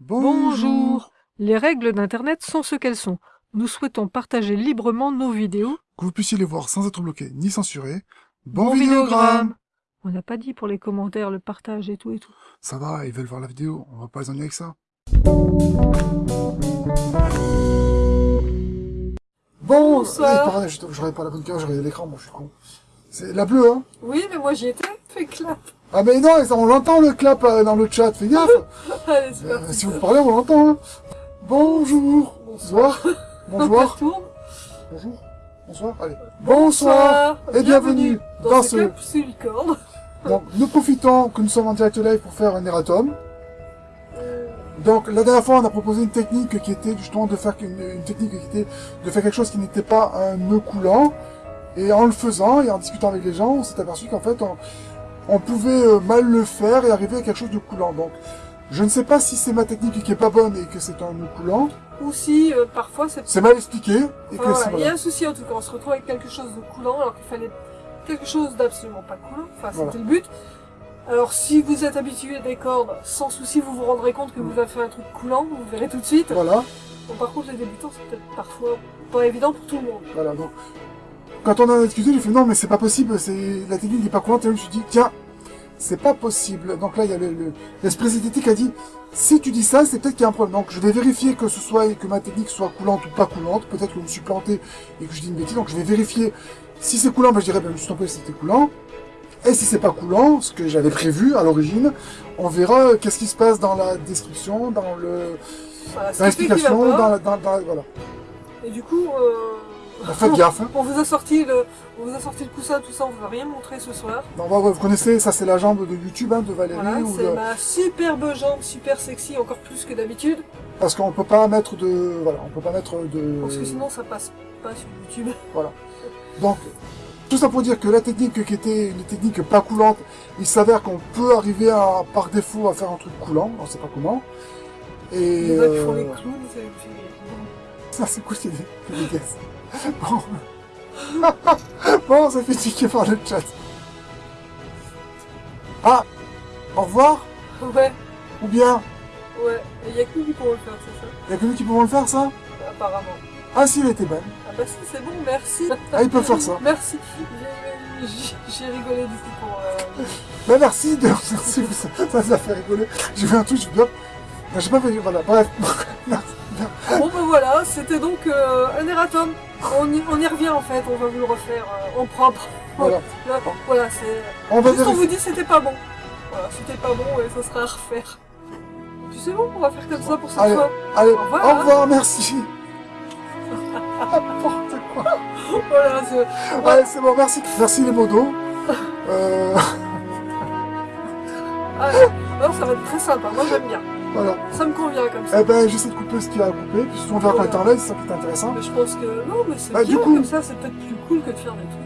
Bonjour. Les règles d'Internet sont ce qu'elles sont. Nous souhaitons partager librement nos vidéos. Que vous puissiez les voir sans être bloqué ni censuré. Bon, Bon vidéogramme On n'a pas dit pour les commentaires, le partage et tout et tout. Ça va, ils veulent voir la vidéo, on va pas les ennuyer avec ça. Bon, Bonsoir. j'aurais pas la bonne carte, j'aurais l'écran, moi je suis con. C'est la bleue, hein? Oui, mais moi j'y étais. Fais clap. Ah mais non, on l'entend le clap euh, dans le chat, fais gaffe Allez, Euh. Si vous parlez, on l'entend, hein Bonjour Bonsoir Bonsoir. Bonjour Bonsoir Allez Bonsoir et bienvenue dans ce- Club Silicone. Donc, nous profitons que nous sommes en direct live pour faire un erratum. Donc, la dernière fois, on a proposé une technique qui était justement de faire une, une technique qui était de faire quelque chose qui n'était pas un nœud coulant. Et en le faisant et en discutant avec les gens, on s'est aperçu qu'en fait, on, on pouvait euh, mal le faire et arriver à quelque chose de coulant. Donc, je ne sais pas si c'est ma technique qui est pas bonne et que c'est un nœud coulant. Ou si, euh, parfois, c'est... Mal expliqué. Et Enfin, Il y a un souci en tout cas, on se retrouve avec quelque chose de coulant alors qu'il fallait quelque chose d'absolument pas coulant, enfin c'était Voilà. le but. Alors si vous êtes habitué à des cordes, sans souci vous vous rendrez compte que vous avez fait un truc coulant, vous verrez tout de suite. Voilà. Bon, par contre les débutants c'est peut-être parfois pas évident pour tout le monde. Voilà, donc, quand on en a discuté, j'ai fait non, mais c'est pas possible, c'est, la technique n'est pas courante, et je me suis dit, tiens, c'est pas possible. Donc là, il y a le, le- l'esprit synthétique a dit, si tu dis ça, c'est peut-être qu'il y a un problème. Donc je vais vérifier que ce soit, que ma technique soit coulante ou pas coulante. Peut-être que je me suis planté et que je dis une bêtise. Donc je vais vérifier. Si c'est coulant, ben, je dirais, ben, je me suis trompé, c'était coulant. Et si c'est pas coulant, ce que j'avais prévu à l'origine, on verra euh, qu'est-ce qui se passe dans la description, dans le, Voilà, dans qui l'explication, dans dans, dans- voilà. Et du coup, euh, faites gaffe, hein. on vous a sorti le, on vous a sorti le coussin, tout ça, on vous a rien montré ce soir. Non, bah, vous connaissez, ça c'est la jambe de YouTube hein, de Valérie, Voilà, c'est le- ma superbe jambe, super sexy, encore plus que d'habitude, parce qu'on peut pas mettre de, voilà, on peut pas mettre de. parce que sinon ça passe pas sur YouTube. Donc, tout ça pour dire que la technique qui était une technique pas coulante, il s'avère qu'on peut arriver à, par défaut à faire un truc coulant, on sait pas comment. Et qui font les clowns, ça c'est des guesses. Bon. bon, ça fait tiquer par le chat. Ah, au revoir, Ouais, ou bien, ouais. Il y a que nous qui pourront le faire, c'est ça? Il y a que nous qui pouvons le faire ça? Apparemment. Ah si, elle était bonne. Ah bah si, c'est bon, merci. Ah, ils peuvent faire ça. Merci. J'ai- rigolé du coup pour... euh, Ben merci de merci, ça, ça, ça fait rigoler. J'ai vu un truc, je me dis. Ben, j'ai pas fait, voilà, bref. Bon bah voilà, c'était donc euh, un erratum. On y, on y revient en fait, on va vous le refaire euh, en propre. voilà. Là, voilà, c'est... On va Juste on vous dit c'était pas bon. Voilà, c'était pas bon et ça sera à refaire. Puis c'est bon, on va faire comme ça pour cette Allez, fois. allez, Au revoir. au revoir, merci. N'importe quoi. Voilà, c'est... Allez, c'est bon, merci. Merci les modos. Euh, Ah, non, ça va être très sympa, moi j'aime bien. Voilà. Ça me convient comme ça. Eh ben, j'essaie de couper ce qu'il y a à couper, puis si on verra en live, c'est ça qui est intéressant. Mais je pense que non, mais c'est Bah, bien du coup- comme ça, c'est peut-être plus cool que de faire des trucs